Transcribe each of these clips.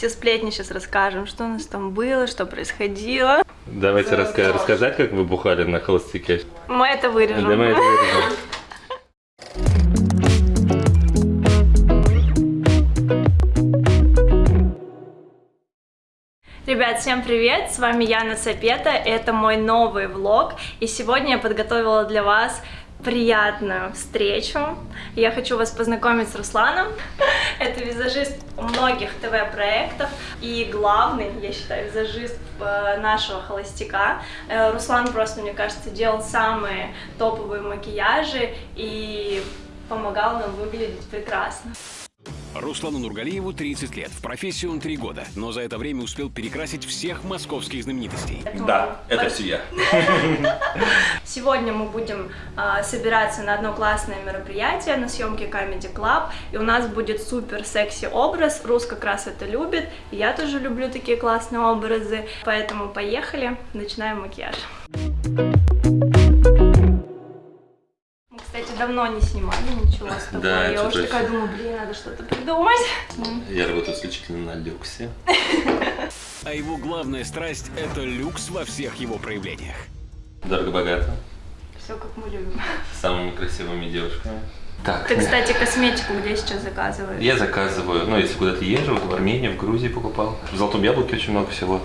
все сплетни сейчас расскажем, что у нас там было, что происходило. Давайте раска рассказать, как вы бухали на холостяке. Мы это вырежем. Да, мы это вырежем. Ребят, всем привет! С вами Яна Сапета, это мой новый влог, и сегодня я подготовила для вас приятную встречу. Я хочу вас познакомить с Русланом. Это визажист многих ТВ-проектов и главный, я считаю, визажист э, нашего холостяка. Э, Руслан просто, мне кажется, делал самые топовые макияжи и помогал нам выглядеть прекрасно. Руслану Нургалиеву 30 лет. В профессии он 3 года, но за это время успел перекрасить всех московских знаменитостей. Да, это все я. Сегодня мы будем э, собираться на одно классное мероприятие на съемке Comedy Club, и у нас будет супер секси образ. Рус как раз это любит, и я тоже люблю такие классные образы, поэтому поехали, начинаем макияж. Кстати, давно не снимали ничего с тобой. Да, я уже такая думаю, блин, надо что-то придумать. Я работаю исключительно на люксе. А его главная страсть – это люкс во всех его проявлениях. Дорого-богато. Все как мы любим. С самыми красивыми девушками. Так, Ты, кстати, косметику где сейчас заказываешь? я заказываю, ну, если куда-то езжу, в Армении, в Грузии покупал. В Золотом Яблоке очень много всего.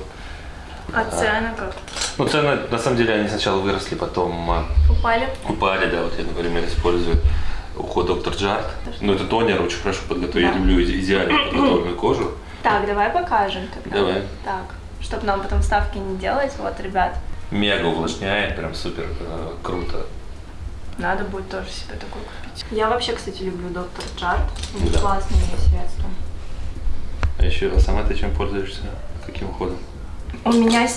А цены как? Ну, цены, на самом деле, они сначала выросли, потом а, Упали? упали, да, вот я, например, использую уход Доктор Джарт. Ну, это тонер, очень хорошо подготовить. Я Да. люблю иде- идеально подготовленную кожу. Так, давай покажем тогда. Давай. Так, чтобы нам потом ставки не делать. Вот, ребят, Мега увлажняет, прям супер э, круто. надо будет тоже себе такой купить. Я вообще, кстати, люблю Доктор Джарт. Да. классные средства. А еще, а сама ты чем пользуешься? Каким уходом? У меня э,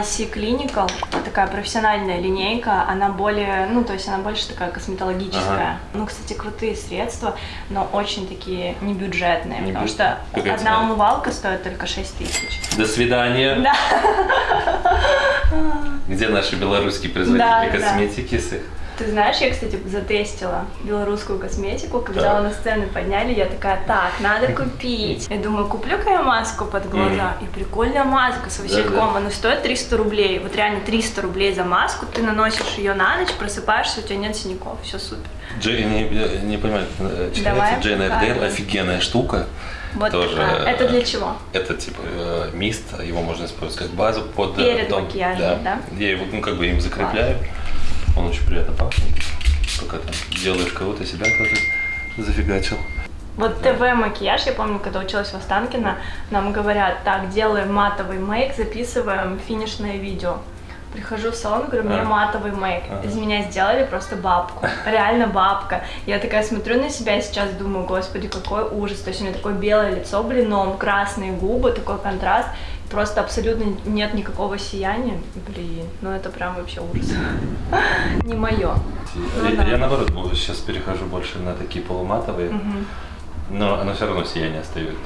IC Clinical, такая профессиональная линейка, она более, ну, то есть она больше такая косметологическая. Ага. Ну, кстати, крутые средства, но очень такие небюджетные, Не потому бю- что Какая одна цена? умывалка стоит только 6 тысяч. До свидания. Да. Где наши белорусские производители Да, да. косметики с их? Ты знаешь, я, кстати, затестила белорусскую косметику, когда Так. на сцену подняли, я такая, так, надо купить. Я думаю, куплю-ка я маску под глаза. И прикольная маска с васильком, она стоит 300 рублей. Вот реально 300 рублей за маску, ты наносишь ее на ночь, просыпаешься, у тебя нет синяков, все супер. Джей, не, не понимаю, э, читается Джейн Эрдейл, офигенная штука. Вот Тоже, такая. Это для чего? Это типа э, мист, его можно использовать как базу под... э, Перед тон. макияжем, да? Я его, ну, как бы им закрепляю. Он очень приятно пахнет. Пока там делаешь кого-то, себя тоже зафигачил. Вот ТВ-макияж, я помню, когда училась в Останкино, нам говорят, так, делаем матовый мейк, записываем финишное видео. Прихожу в салон, говорю, мне А. матовый мейк. Ага. Из меня сделали просто бабку. Реально бабка. Я такая смотрю на себя и сейчас думаю, господи, какой ужас. То есть у меня такое белое лицо блином, красные губы, такой контраст. Просто абсолютно нет никакого сияния. Блин, ну это прям вообще ужас. Не мое. Ну я, наоборот бо- сейчас перехожу больше на такие полуматовые, но оно все равно сияние остается.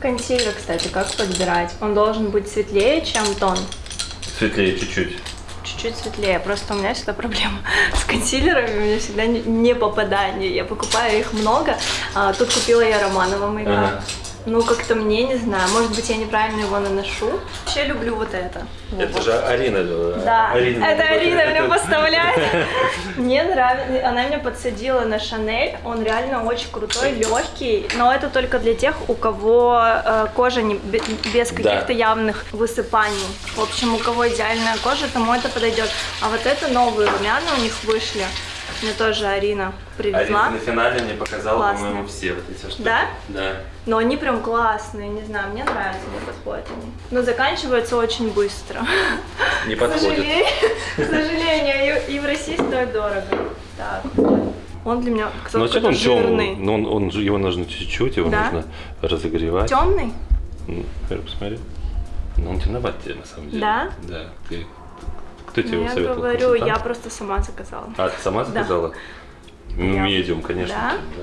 Консилер, кстати, как подбирать? Он должен быть светлее, чем тон. Светлее чуть-чуть. Чуть-чуть светлее. Просто у меня всегда проблема с консилерами, у меня всегда не, не попадание. Я покупаю их много. А, тут купила я Романова мейкап. Ага. Ну, как-то мне, не знаю, может быть, я неправильно его наношу. Вообще люблю вот это. Это Вот. же Арина. Да, Арина это. Арина мне поставляет. Мне нравится, она меня подсадила на Шанель, он реально очень крутой, легкий, но это только для тех, у кого э, кожа не, бе- без каких-то явных высыпаний. В общем, у кого идеальная кожа, тому это подойдет. А вот это новые румяна у них вышли. Мне тоже Арина привезла. Арина на финале мне показала, по-моему, все вот эти штуки. Да? Да. Но они прям классные, не знаю, мне нравятся, мне подходят они. Но заканчиваются очень быстро. Не сожалению, к сожалению, и, в России стоит дорого. Так, он для меня Ну, кто-то вообще он жирный. темный. Но он, он, его нужно чуть-чуть, его Да? нужно разогревать. Темный? Ну, посмотри. Ну, он темноват тебе, на самом деле. Да? Да. Ты... Кто тебе Ну, его я советовал? говорю, я консультант? просто сама заказала. А, ты сама заказала? Ну, Я- медиум, конечно. Да?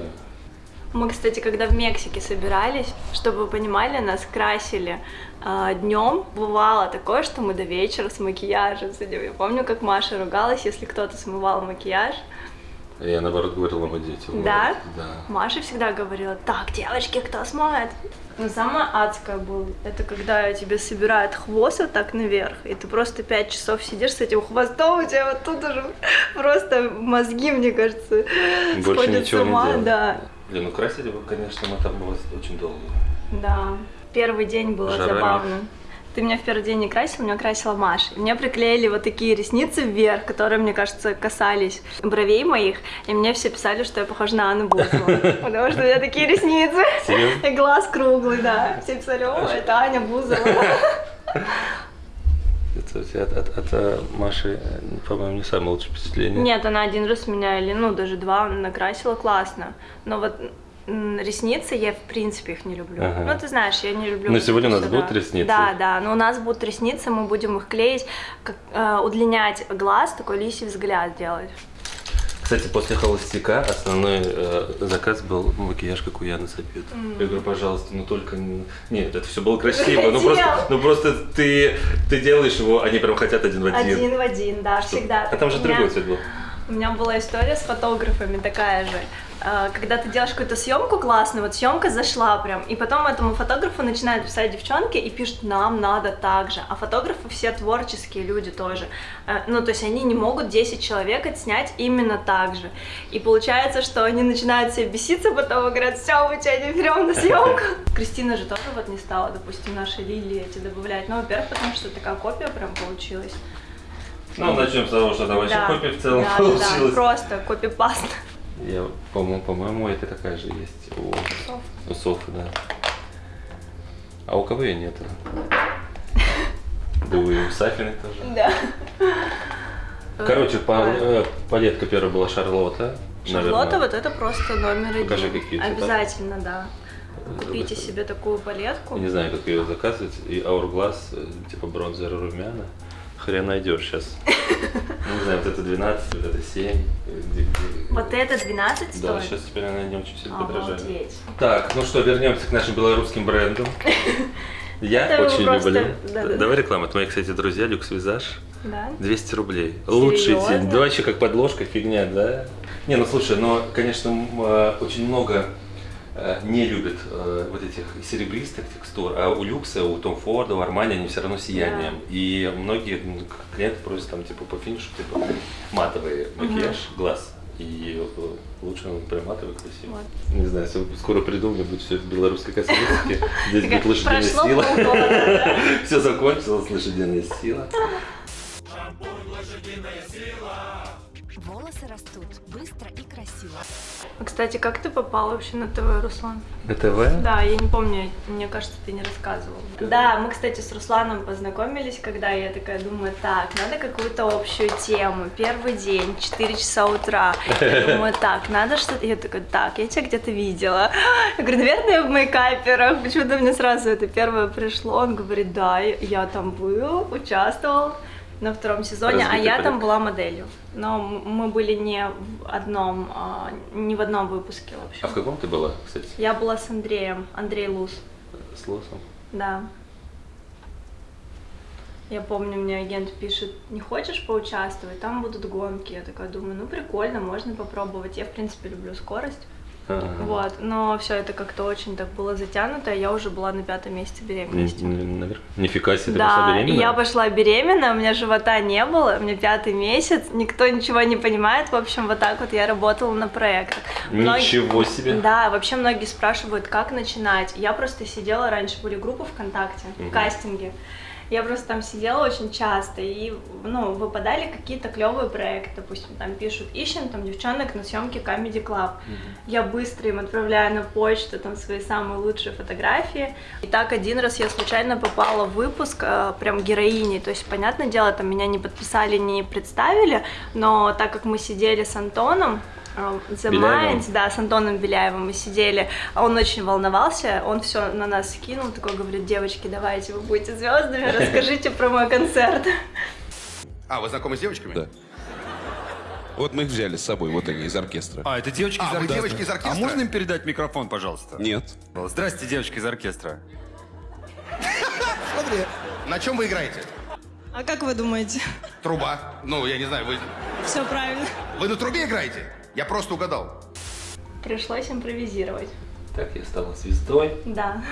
Мы, кстати, когда в Мексике собирались, чтобы вы понимали, нас красили днем. Бывало такое, что мы до вечера с макияжем сидим. Я помню, как Маша ругалась, если кто-то смывал макияж. Я наоборот говорил, мама, дети. Да? Да. Маша всегда говорила, так, девочки, кто смоет? Но самое адское было, это когда тебе собирают хвост вот так наверх, и ты просто пять часов сидишь с этим хвостом, у тебя вот тут уже просто мозги, мне кажется, Больше сходят с ничего ума, не да. Блин, ну красили вы, конечно, мы там было очень долго. Да. Первый день было Жара забавно. Ты меня в первый день не красил, меня красила Маша. И мне приклеили вот такие ресницы вверх, которые, мне кажется, касались бровей моих. И мне все писали, что я похожа на Анну Бузову. Потому что у меня такие ресницы. И глаз круглый, да. Все писали, о, это Аня Бузова. Это у тебя от, от- от, э, Маши, э, по-моему, не самое лучшее впечатление. Нет, она один раз меня, или ну даже два, накрасила классно. Но вот ресницы, я в принципе их не люблю. Ага. Ну, ты знаешь, я не люблю. Но сегодня у нас сюда. будут ресницы? Да, да, но у нас будут ресницы, мы будем их клеить, как, э, удлинять глаз, такой лисий взгляд делать. Кстати, после холостяка основной э, заказ был макияж, как у Яны Сапет. Я говорю, пожалуйста, ну только... не- Нет, это все было красиво, ну просто, ну просто ты, ты делаешь его, они прям хотят один в один. Один в один, да, всегда. А там же меня- другой цвет был. У меня была история с фотографами такая же. Э, Когда ты делаешь какую-то съемку классную, вот съемка зашла прям, и потом этому фотографу начинают писать девчонки и пишут, нам надо так же. А фотографы все творческие люди тоже. Э, Ну, то есть они не могут 10 человек отснять именно так же. И получается, что они начинают все беситься, потом и говорят, все, мы тебя не берем на съемку. Кристина же тоже вот не стала, допустим, нашей Лилии эти добавлять. Ну, во-первых, потому что такая копия прям получилась. Ну, начнем с того, что там вообще Да. копия в целом Да, да, да, получилась. просто копипаст. Я, по-моему, по-моему, это такая же есть у, у Софы, да. А у кого ее нет? Да и у Сафиной тоже. Да. Короче, па- э, палетка первая была Шарлотта. Шарлотта, наверное. вот это просто номер один. Покажи, какие цвета. Обязательно, да. Купите Это- себе такую палетку. Не знаю, как ее заказывать. И Hourglass, э, типа бронзер румяна. Хрен найдешь сейчас. Не знаю, вот это 12, вот это 7. э, где- где- Вот это 12 Да, стоит? сейчас теперь она не очень сильно подражает. Обалдеть. Так, ну что, вернемся к нашим белорусским брендам. Я Это очень просто- люблю. да-да-да. Давай рекламу. Это мои, кстати, друзья, Люкс Визаж. Да? 200 рублей. Лучший Серьезно? день. Да вообще как подложка, фигня, да? Не, ну слушай, но, конечно, э, очень много не любят э, вот этих серебристых текстур, а у Люкса, у Том Форда, у Армани они все равно сиянием. И многие клиенты просят там типа по финишу типа матовый макияж, глаз. И э, лучше он прям матовый, красивый. Вот. Не знаю, если скоро приду, у меня будет все в белорусской косметике. Здесь будет лошадиная сила. да? Все закончилось, лошадиная сила. Волосы растут быстро и красиво. Кстати, как ты попал вообще на ТВ, Руслан? На ТВ? Да, я не помню, мне кажется, ты не рассказывал. Да, мы, кстати, с Русланом познакомились, когда я такая думаю, так, надо какую-то общую тему. Первый день, 4 часа утра. Я думаю, так, надо что-то... Я такая, так, я тебя где-то видела. Я говорю, наверное, в мейкаперах. Почему-то мне сразу это первое пришло. Он говорит, да, я там был, участвовал на втором сезоне, а Разбитый я там была моделью. Но мы были не в одном, а, не в одном выпуске вообще. А в каком ты была, кстати, Я была с Андреем, Андрей Лус, с Лосом? да. Я помню, мне агент пишет, не хочешь поучаствовать, там будут гонки. Я такая думаю, ну прикольно, можно попробовать. Я, в принципе, люблю скорость. Ага. Вот, но все это как-то очень так было затянуто, я уже была на пятом месяце беременности. Н- н- наверх- Нифига себе, ты пошла Да, и беременная? я пошла беременная, у меня живота не было, у меня пятый месяц, никто ничего не понимает, в общем, вот так вот я работала на проектах. Многие- Ничего себе. Да, вообще многие спрашивают, как начинать. Я просто сидела, раньше были группы ВКонтакте, Мгм. кастинги. Я просто там сидела очень часто, и, ну, выпадали какие-то клевые проекты, допустим, там пишут, ищем там девчонок на съемки Comedy Club. Я быстро им отправляю на почту там свои самые лучшие фотографии. И так один раз я случайно попала в выпуск э, прям героини, то есть, понятное дело, там меня не подписали, не представили, но так как мы сидели с Антоном, The Беляевым? Minds, да, с Антоном Беляевым мы сидели, а он очень волновался, он все на нас скинул, такой говорит, девочки, давайте, вы будете звездами, расскажите про мой концерт. А, вы знакомы с девочками? Да. Вот мы их взяли с собой, вот они из оркестра. А, это девочки А, из оркестра. девочки из оркестра? А можно им передать микрофон, пожалуйста? Нет. Здрасте, девочки из оркестра. Смотри. На чем вы играете? А как вы думаете? Труба. Ну, я не знаю, вы, Все правильно. вы на трубе играете? Я просто угадал. Пришлось импровизировать. Так я стала звездой. Да.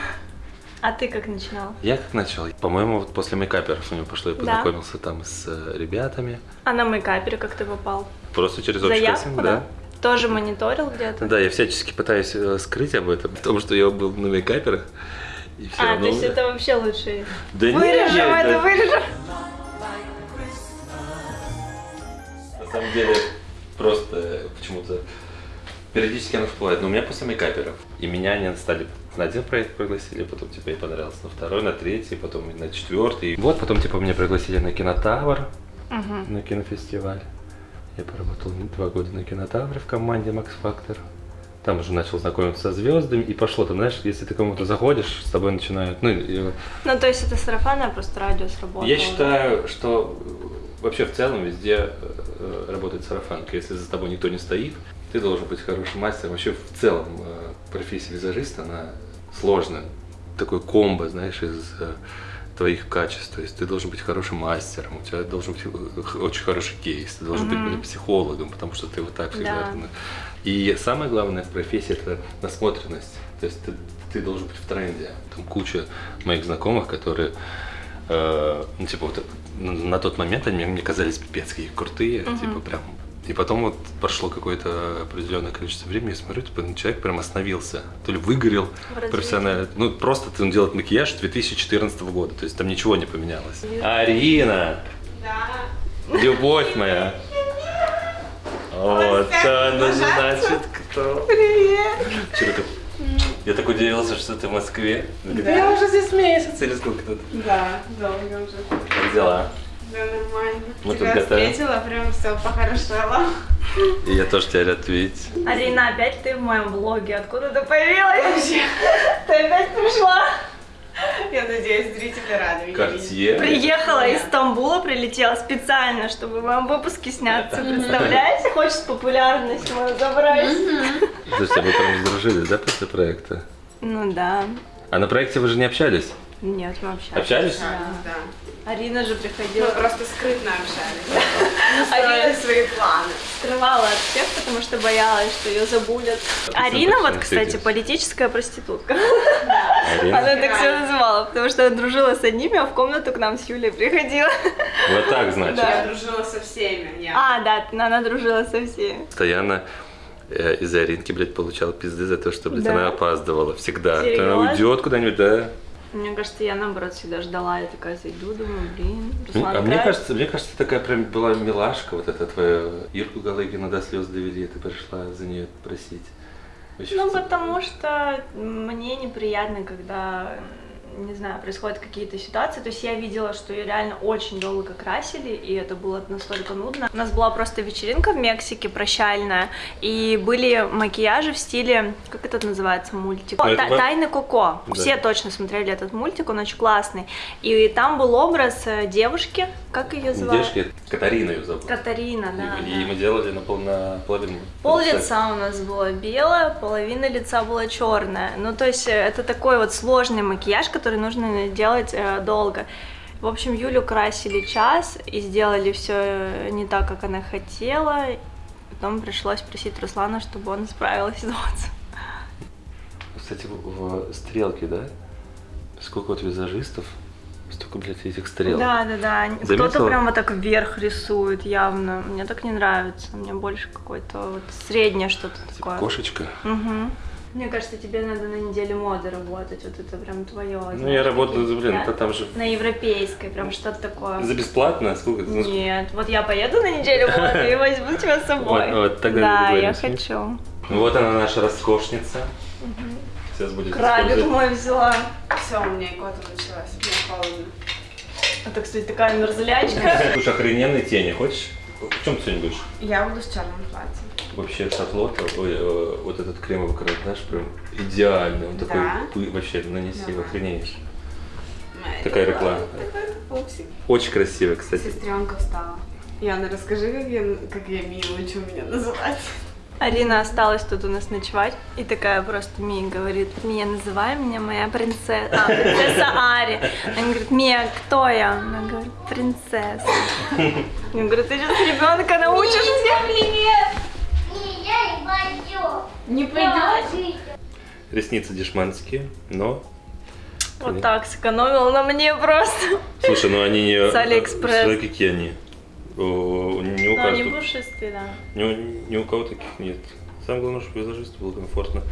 А ты как начинал? Я как начал? По-моему, вот после мейкаперов у него пошло, я Да. познакомился там с э, ребятами. А на мейкапере как ты попал? Просто через общий Заявку, кастинг, да? да. Тоже мониторил где-то? Да, я всячески пытаюсь э, скрыть об этом, потому что я был на мейкаперах. И все А, равно... то есть это вообще лучше. Да нет, Вырежем это, это- вырежем. На самом деле, просто почему-то периодически оно всплывает. Но у меня после мейкаперов. И меня они стали на один проект пригласили, потом типа ей понравился на второй, на третий, потом на четвертый. Вот потом типа меня пригласили на кинотавр, на кинофестиваль. Я поработал два года на кинотавре в команде Max Factor. Там уже начал знакомиться со звездами, и пошло там, знаешь, если ты кому-то заходишь, с тобой начинают, ну, и- Ну, то есть это сарафанное просто радио сработало. я считаю, что э, вообще в целом везде э, работает сарафанка. Если за тобой никто не стоит, ты должен быть хорошим мастером. Вообще в целом э, профессия визажиста, она сложная. Такой комбо, знаешь, из э, твоих качеств. То есть ты должен быть хорошим мастером, у тебя должен быть э, очень хороший кейс, ты должен быть психологом, потому что ты вот так всегда. Да. И самое главное в профессии это насмотренность. То есть ты, ты должен быть в тренде. Там куча моих знакомых, которые э, ну, типа, вот на, на тот момент они мне, казались пипец какие крутые, типа, прям. И потом вот прошло какое-то определенное количество времени, я смотрю, типа, ну, человек прям остановился. То ли выгорел развитии. профессионально. Ну, просто он делает макияж 2014 года, то есть там ничего не поменялось. Арина! Да. Любовь моя! Вот она, значит, кто? Привет! Чего ты? Я так удивился, что ты в Москве. Я уже здесь месяц или сколько тут? Да, долго уже. Как дела? Да, нормально. Мы тут Тебя готовим. встретила, прям все похорошело. И я тоже тебя рад видеть. Арина, опять ты в моем блоге. Откуда ты появилась вообще? Ты опять пришла? Я надеюсь, зрители рады меня видеть. Приехала из Стамбула, прилетела специально, чтобы в моем выпуске сняться. Представляете? Хочет популярность мою забрать. Слушайте, а вы прям сдружили, да, после проекта? Ну да. А на проекте вы же не общались? Нет, мы общались. Общались? Да. Арина же приходила. Мы просто скрытно общались. Строили свои планы. скрывала от всех, потому что боялась, что ее забудет. Ты Арина, вот, кстати, политическая проститутка. Арина? Она так все называла, потому что дружила с одними, а в комнату к нам с Юлей приходила. Вот так, значит. Я дружила со всеми. Я. А, да, она дружила со всеми. Постоянно э, из-за Аринки, блядь, получал пизды за то, что, блядь, она опаздывала всегда. То Она уйдет куда-нибудь, да? Мне кажется, я наоборот всегда ждала, я такая зайду, думаю, блин, Руслан а мне кажется, мне кажется, ты такая прям была милашка, вот эта твоя Ирку Галыгину до слез довели, и ты пришла за нее просить. Очень Ну, потому что мне неприятно, когда, не знаю, происходят какие-то ситуации. То есть я видела, что ее реально очень долго красили, и это было настолько нудно. У нас была просто вечеринка в Мексике прощальная, и были макияжи в стиле, как это называется, мультик? Та- Тайны Коко. Да. Все точно смотрели этот мультик, он очень классный. И там был образ э, девушки, как ее звали? Девушки, Катарина ее зовут. Катарина, да. и, да. и мы делали на, пол, на половину. Пол лица. лица у нас было белое, половина лица была черная. Ну, то есть э, это такой вот сложный макияж, который нужно делать э, долго. В общем, Юлю красили час и сделали все не так, как она хотела. Потом пришлось просить Руслана, чтобы он исправил ситуацию. Кстати, в, стрелке, да? Сколько вот визажистов, столько, блядь, этих стрелок. Да, да, да. Кто-то прям вот так вверх рисует явно. Мне так не нравится. Мне больше какое-то вот среднее что-то Типа такое. кошечка. Мгм. Мне кажется, тебе надо на неделе моды работать, вот это прям твое. Ну, я работаю, блин, это там же На европейской, прям что-то такое. за бесплатно, сколько? сколько? Нет, вот я поеду на неделю моды и возьму тебя с собой. Вот, вот, тогда да, я хочу. Вот она наша роскошница. Сейчас будет Крабик мой взяла. Все, у меня икота началась. Мне холодно. Это, кстати, такая мерзлячка. Слушай, охрененные тени, хочешь? В чем ты сегодня будешь? Я буду с черным платьем. Вообще шарлотта, ой, э, вот этот кремовый карандаш прям идеальный. Он такой, Да? пы- вообще, нанеси, Давай. охренеешь. Моя Такая реклама. Такой. Очень красиво, кстати. Сестренка встала. Яна, расскажи, как я, как я Мию учу меня называть. Арина осталась тут у нас ночевать и такая просто Мия говорит, Мия, называй меня моя принцесса, а, принцесса Ари. Она говорит, Мия, кто я? Она говорит, принцесса. Я говорю, ты сейчас ребенка научишь всех? Не, Не пойдет? Ресницы дешманские, но... Вот так сэкономила на мне просто. Слушай, ну они не... С Алиэкспресс. Смотри, какие они. О, Не у они каждого. пушистые, да. Ни у, ни у кого таких нет. Самое главное, чтобы визажисту было комфортно.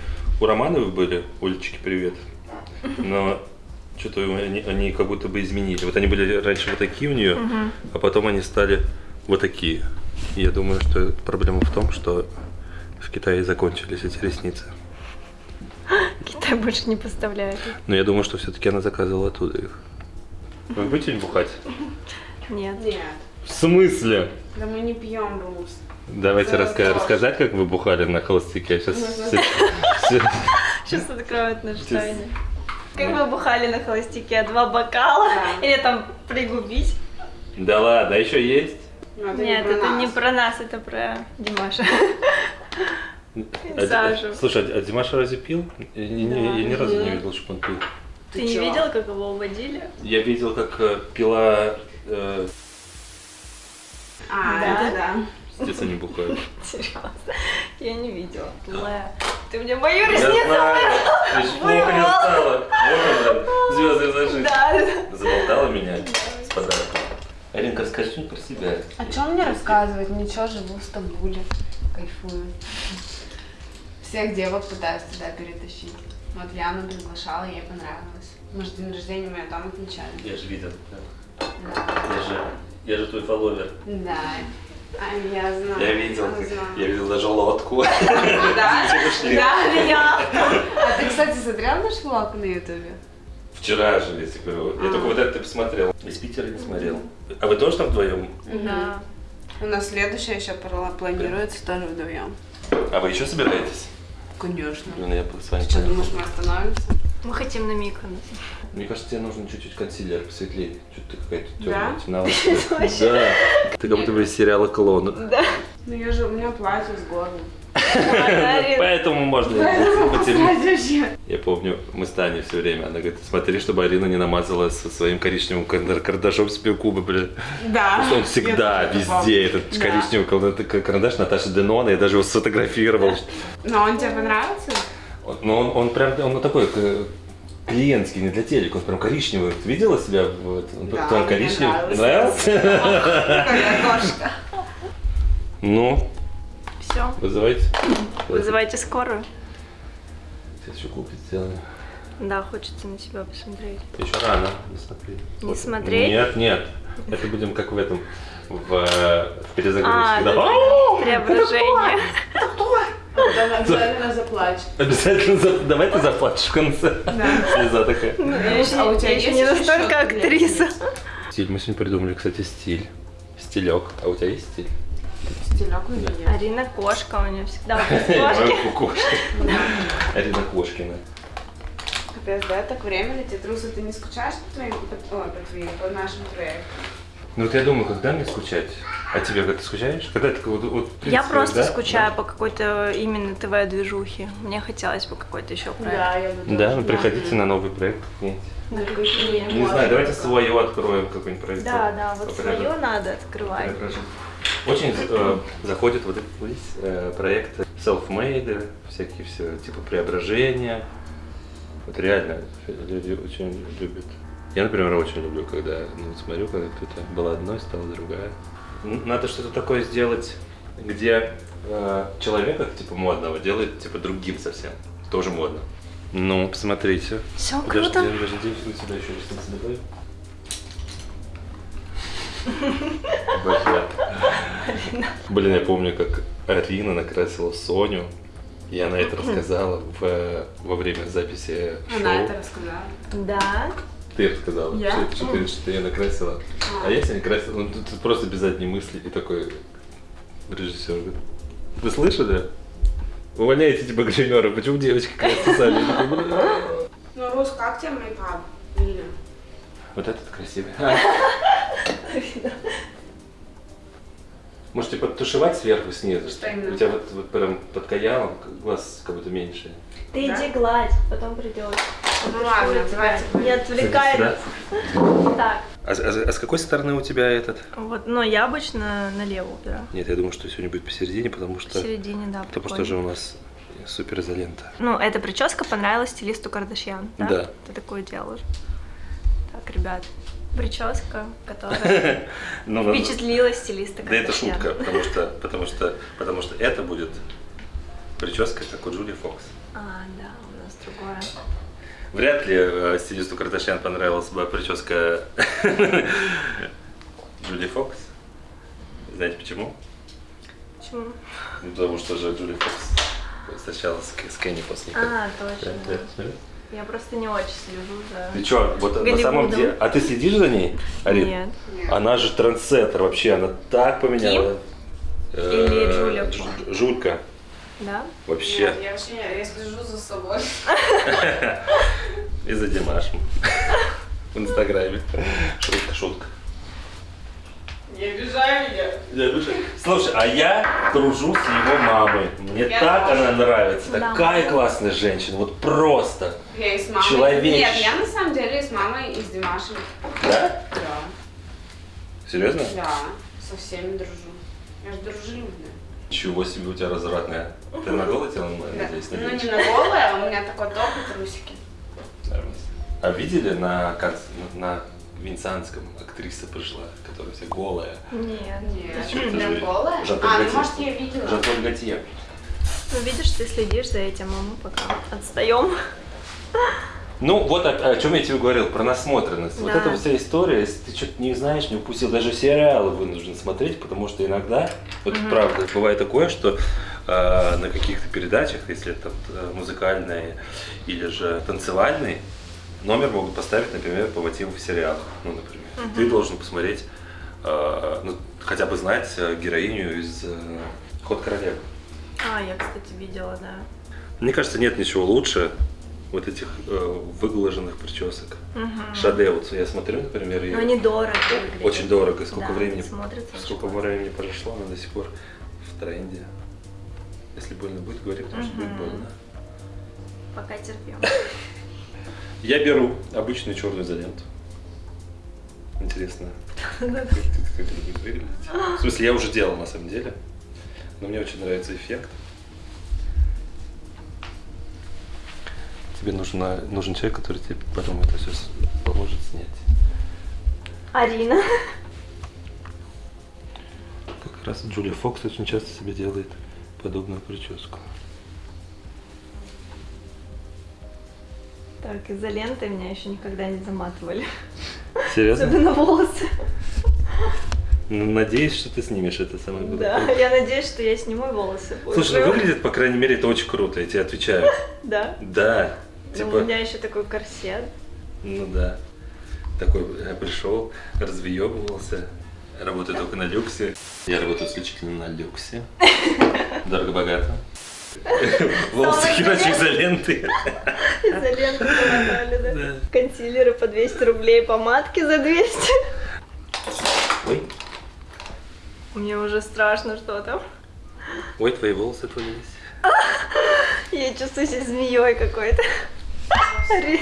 У Романовой были, Олечки, привет. Но что-то они, они как будто бы изменили. Вот они были раньше вот такие у нее, а потом они стали вот такие. Я думаю, что проблема в том, что в Китае закончились эти ресницы. Китай больше не поставляет. Но я думаю, что все-таки она заказывала оттуда их. Вы будете бухать? Нет. Нет. В смысле? Да мы не пьем рус. Давайте Да, раска- рассказать, как вы бухали на холостяке. Сейчас Сейчас откроют наш. Как вы бухали на холостяке? Два бокала? Да. Или там пригубить? Да ладно, а еще есть? Ну, это Нет, не про это нас. не про нас, это про Димаша. А, Сажу. Слушай, а Димаша разве пил? Я, не- не- я ни разу не видел, чтобы он пил. Ты не чё? видел, как его уводили? Я видел, как э, пила э, А, Да? это да. естественно, не бухают. Серьезно? Я не видела. Лэ. Ты мне мою Я ресницу ты не Вырвал. звезды зажить. Да. Заболтала меня с подарком. Аринка, расскажи что-нибудь про себя. А что мне рассказывать? Ничего, живу в Стамбуле. Кайфую. Всех девок пытаюсь туда перетащить. Вот Яну приглашала, ей понравилось. Может, день рождения мы там отмечали. Я же видел. Да. Я же, я же твой фолловер. Да. А, я знаю. Я видел, Я знаю. я видел даже лодку. Да? Да, Я. А ты, кстати, смотрел наш влог на ютубе? Вчера же, тебе говорю. Я А. только вот это посмотрел. Из Питера не смотрел. А вы тоже там вдвоем? Да. У нас следующее еще пла- планируется тоже вдвоем. А вы еще собираетесь? Конечно. Блин, я с вами Что, поехал. думаешь, мы остановимся? Мы хотим на Миконос. Мне кажется, тебе нужен чуть-чуть консилер посветлее. Что-то ты какая-то Да? темная, темноватая. Да. Ты как будто бы из сериала «Клон». Ну я же, у меня платье с горлом. Поэтому можно. Я помню, мы с Таней все время, она говорит, смотри, чтобы Арина не намазала со своим коричневым кар- карандашом себе губы, бля. Да. Он всегда, везде, этот коричневый кар- карандаш Наташи Денона, я даже его сфотографировал. Но он тебе понравился? Но он, он прям, он такой э, клиентский, не для телека, он прям коричневый. Ты видела себя? Вот, он Да, мне коричневый. нравился. Нравился? Ну, Все. вызывайте. Вызывайте скорую. Сейчас еще купить сделаем. Да, хочется на себя посмотреть. Еще рано не смотреть. Не смотреть? Нет, нет. Это будем как в этом, в, в перезагрузке. А, да. да! Преображение. Она обязательно заплачет. Обязательно за- давай ты заплачешь в конце. Слеза такая. Еще, А у тебя я еще не настолько актриса. Стиль. Мы сегодня придумали, кстати, стиль. Стилек. А у тебя есть стиль? Стилек у меня. Арина кошка, у нее всегда кошки. Арина Кошкина. Капец, да, так время летит. Руса, ты не скучаешь по твоим, по, твоим, нашим проектам? Ну вот я думаю, когда мне скучать? А тебе когда ты скучаешь? Когда ты вот, вот, в Я принципе, просто да? скучаю по какой-то именно ТВ-движухе. Мне хотелось бы какой-то еще проект. я бы Да, тоже. ну приходите на новый проект. Нет. На какие? Не знаю, давайте свое откроем какой-нибудь проект. Да, да, вот свое надо открывать. преображению. Очень э, заходит вот этот весь э, проект self-made, всякие все типа преображения. Вот реально люди очень любят. Я, например, очень люблю, когда ну, смотрю, когда кто-то была одной, стала другая. Надо что-то такое сделать, где э, человека типа модного делает типа другим совсем. Тоже модно. Ну, посмотрите. Все Подожди, круто. подожди, мы сюда еще ресницы добавим. Блин, я помню, как Арина накрасила Соню. И она это рассказала в, во время записи Она шоу. это рассказала. Да. Ты рассказала, Я? что, что ты, что я накрасила. А я себя не красила. Ну, тут, просто без задней мысли. И такой режиссер говорит, вы слышали? Увольняйте типа гримера, почему девочки красятся сами? Ну, Рус, как тебе мейкап? Лина? Вот этот красивый. Можете подтушевать сверху снизу. Что именно? У тебя вот, вот прям под каялом глаз как будто меньше. Ты Да? иди гладь, потом придешь. Ну ладно, давайте. Не отвлекай. Да? Так, А, с- а а с какой стороны у тебя этот? вот, но я обычно налево убираю. Нет, я думаю, что сегодня будет посередине, потому что, Посередине, да, потому что же у нас Супер изолента. Ну, эта прическа понравилась стилисту Кардашьян, да? Да. Ты такое делаешь. Так, ребят, прическа, которая Ну, впечатлила стилиста Да это шутка, потому что, потому что, потому что это будет прическа, как у Джули Фокс. А, да, у нас другое. Вряд ли э, стилисту Кардашьян понравилась бы прическа Джули Фокс. Знаете почему? Почему? Потому что же Джули Фокс встречалась с, Кенни после. А, точно. Я просто не очень слежу за... Ты чё, вот на самом Голливудом. деле... А ты следишь за ней, Арин? Нет. Она же трендсеттер вообще, она так поменяла. Э, Или Фокс? Жулька. Да? Вообще. Нет, я вообще не- я слежу за собой. И за Димашем. В Инстаграме. Шутка, шутка. Не обижай меня. Я обижаю. Слушай, а я дружу с его мамой. Мне Я так тоже. она нравится. Да. Такая классная женщина. Вот просто. Я и с мамой. Человече. Нет, я на самом деле и с мамой, и с Димашем. Да? Да. Серьезно? Да, со всеми дружу. Я же дружелюбная. Чего себе у тебя развратная. Ты на голое тело, Да. надеюсь, Ну не на голое, а у меня такой топ и трусики. А видели на, на Венецианском актриса пришла, которая вся голая? Нет. Нет, прям голая? Жан-Поль А, ну может я видела. Жан-Поль Готье. Ну, видишь, ты следишь за этим, а мы пока отстаем. Ну, вот о, о чем я тебе говорил, про насмотренность. Вот Да. эта вся история, если ты что-то не знаешь, не упустил, даже сериалы вынужден смотреть, потому что иногда, вот правда, бывает такое, что э, на каких-то передачах, если это э, музыкальные или же танцевальный, номер могут поставить, например, по мотивам сериала. Ну, например. Ты должен посмотреть, э, ну, хотя бы знать э, героиню из э, «Ход королевы». А, я, кстати, видела, да. Мне кажется, нет ничего лучше вот этих э, выглаженных причесок. Шаде, вот я смотрю, например, ее Но они дорого выглядят. очень дорого. И сколько Да, времени, сколько времени прошло, она до сих пор в тренде. Если больно будет, говори, потому что будет больно. Пока терпим. Я беру обычную черную изоленту. Интересно, как это будет выглядеть. В смысле, я уже делал на самом деле. Но мне очень нравится эффект. Тебе нужна, нужен человек, который тебе потом это все поможет снять. Арина. Как раз Джулия Фокс очень часто себе делает подобную прическу. Так, изолентой меня еще никогда не заматывали. Серьезно? Особенно волосы. Ну, надеюсь, что ты снимешь это самое Да, главное. я надеюсь, что я сниму волосы. Слушай, ну выглядит, по крайней мере, это очень круто, я тебе отвечаю. Да. Да. Ну, Типа, у меня еще такой корсет. ну да. Такой э, пришел, развъебывался. Работаю только на люксе. Я работаю исключительно на люксе. Дорого-богато. Волосы херачу изоленты. Изоленты да? Да. Консилеры по 200 рублей, помадки за 200. Ой, Мне уже страшно, что там. ой, твои волосы отвалились. Я чувствую себя змеей какой-то. Ари-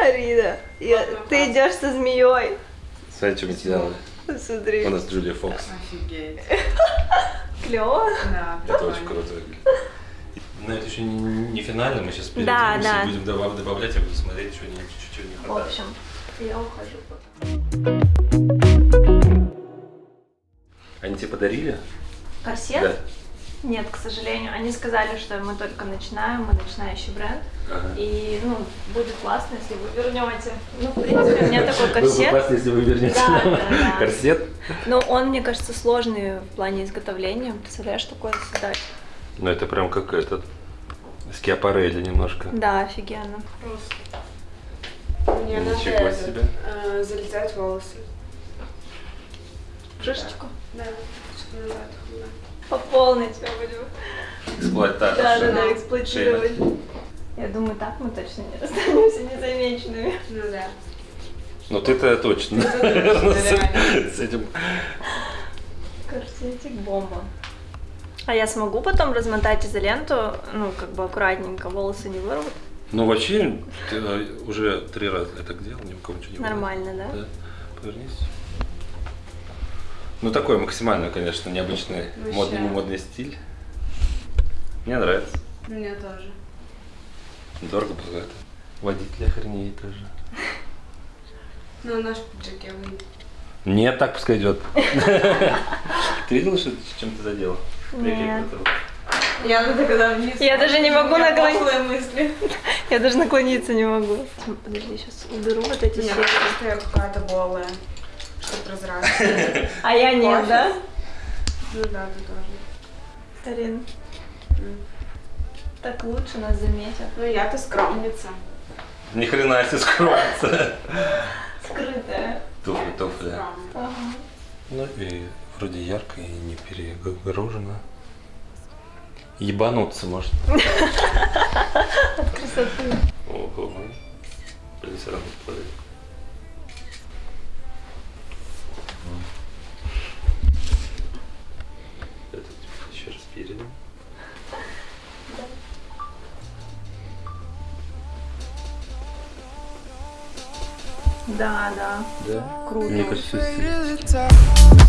Арина, я- ты идешь со змеей. Смотри, что мы сделали. Смотри. У нас Джулия Фокс. Офигеть. Клево. Да, Это очень круто. Но это еще не, не финально, мы сейчас Да, да. будем добав- добавлять, я буду смотреть, что не, чуть-чуть не В хватает. общем, я ухожу пока. Они тебе подарили? Корсет? Да. Нет, к сожалению. Они сказали, что мы только начинаем, мы начинающий бренд. Ага. И, ну, будет классно, если вы вернете. Ну, в принципе, у меня такой корсет. классно, если вы вернете Да, да, да. корсет. Но он, мне кажется, сложный в плане изготовления. Представляешь, такое создать? Ну это прям как этот, скиапарелли немножко. Да, офигенно. Мне надо Ничего это, себе. э, залетать волосы. Шишечку. Да, назад. да. По полной тебя будем. Эксплуатация. Да, да, да, эксплуатировать. Я думаю, так мы точно не останемся незамеченными. Ну да. Ну ты-то точно. Наверно, с- этим. Корсетик бомба. А я смогу потом размотать изоленту, ну, как бы аккуратненько, волосы не вырвут? Ну вообще, ты э, уже три раза я так делал, ни у кого ничего не было. Нормально, да? Да. Повернись. Ну такой максимально, конечно, необычный модный, модный стиль. Мне нравится. Мне тоже. Дорого, богато. Водитель охренеет тоже. Ну, наш пиджаке выйдет. Нет, так пускай идет. Ты видела, что чем ты задела? Нет. Я надо когда вниз. Я даже не могу У меня наклонить. пошлые мысли. Я даже наклониться не могу. Подожди, сейчас уберу вот эти Нет, какая-то голая. Что прозрачное. А я нет, да? Ну да, ты тоже. Тарин. Так лучше нас заметят. Ну я-то скромница. Ни хрена себе скроется. Скрытая. Туфли, туфли. Ну и вроде ярко и не перегружено. Ебануться может. Красоты. Ого. Блин, все равно Да, да. Да? Круто. Мне кажется, все